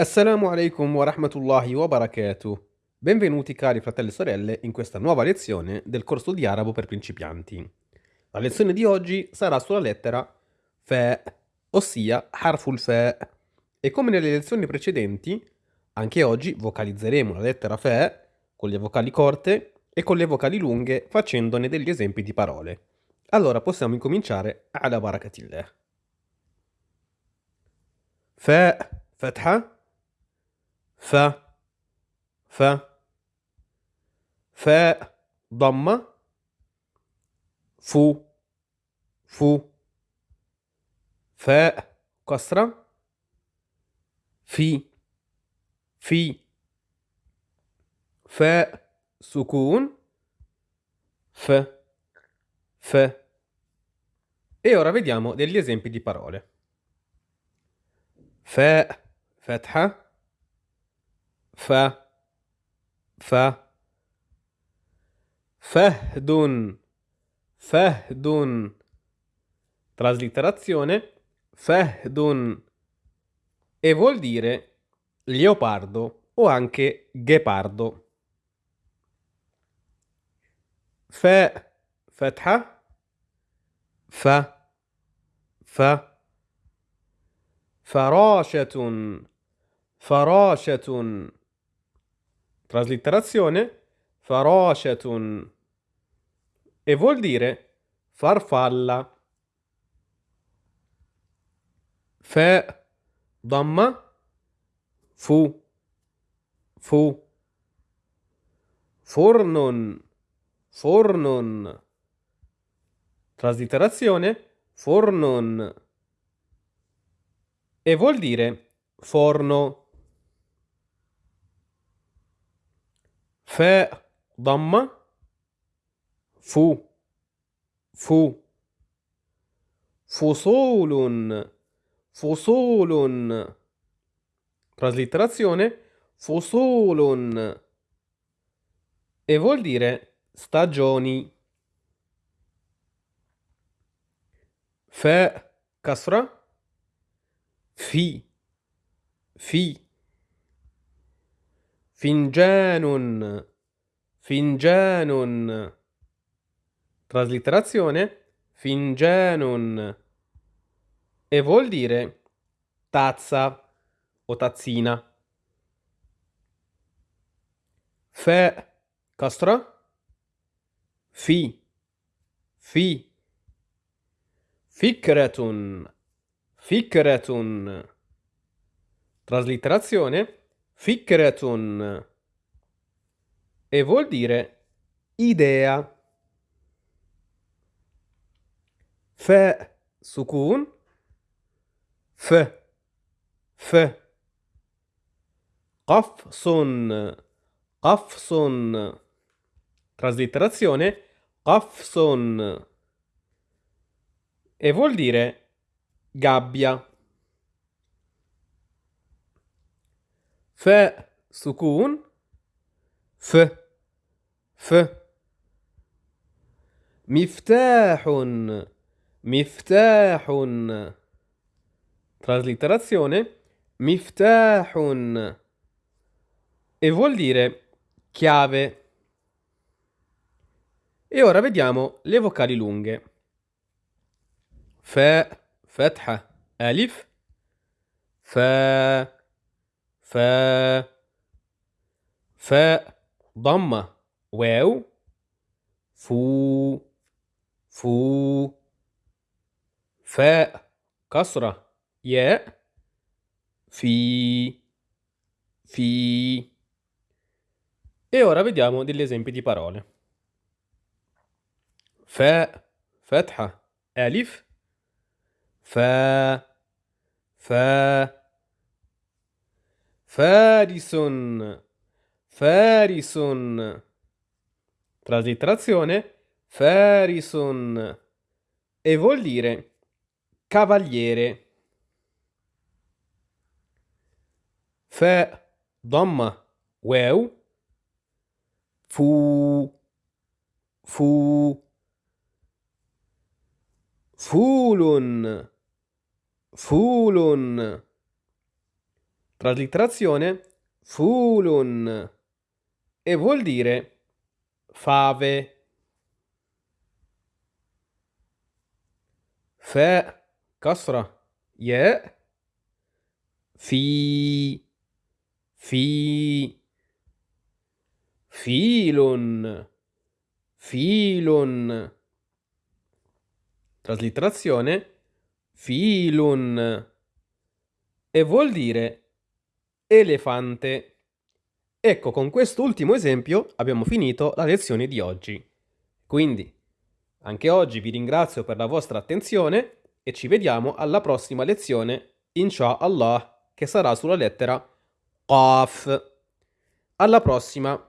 Assalamu alaikum wa rahmatullahi wa barakatuh. Benvenuti cari fratelli e sorelle in questa nuova lezione del corso di arabo per principianti. La lezione di oggi sarà sulla lettera fa, ossia harful fa. E come nelle lezioni precedenti, anche oggi vocalizzeremo la lettera fa con le vocali corte e con le vocali lunghe facendone degli esempi di parole. Allora possiamo incominciare ala barakatillah. Fa, fatha, ف ف فاء ضمة فو فو فاء كسرة في في فاء سكون ف ف E ora vediamo degli esempi di parole. Fa, fatha, ف ف فهد فهد traslitterazione فهد e vuol dire leopardo o anche ghepardo ف فتحة ف ف فراشة فراشة Traslitterazione faroshatun e vuol dire farfalla. Fe damma fu fu. Fornon fornon traslitterazione fornon e vuol dire forno فاء ضمة فو فو فصول فصول traslitterazione فصول e vuol dire stagioni فاء كسرة في في Fingianun. Fingianun. Traslitterazione Fingenun. E vuol dire tazza o tazzina. Fe castra fi fi fikretun fikretun Traslitterazione Fikretun e vuol dire idea. Fe sukun. F f. Qafsun. Qafsun. Traslitterazione. Qafsun. E vuol dire gabbia. ف سكون ف ف مفتاح مفتاح traslitterazione مفتاح e vuol dire chiave e ora vediamo le vocali lunghe fa فتحة ألف fa ف فاء ضمة واو فو فو فاء كسرة ياء في في E ora vediamo degli esempi di parole. Fa, fatha, alif, fa, fa, Farison. Farison. Traslitterazione. Farison. E vuol dire cavaliere. Fa damma واو fu fu فول فول Traslitterazione fulun e vuol dire fave. Fe kasra ye fi fi filun filun traslitterazione filun e vuol dire elefante. Ecco, con quest'ultimo esempio abbiamo finito la lezione di oggi. Quindi, anche oggi vi ringrazio per la vostra attenzione e ci vediamo alla prossima lezione, inshallah, che sarà sulla lettera Qaf. Alla prossima!